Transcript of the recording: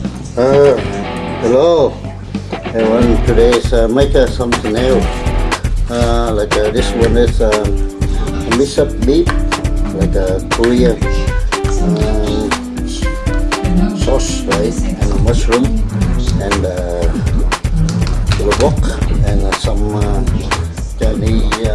Uh, hello. Everyone today is uh, make uh, something else uh, like uh, this one is uh, um, mix up beef like a Korean uh, sauce right? And mushroom and uh, and some Chinese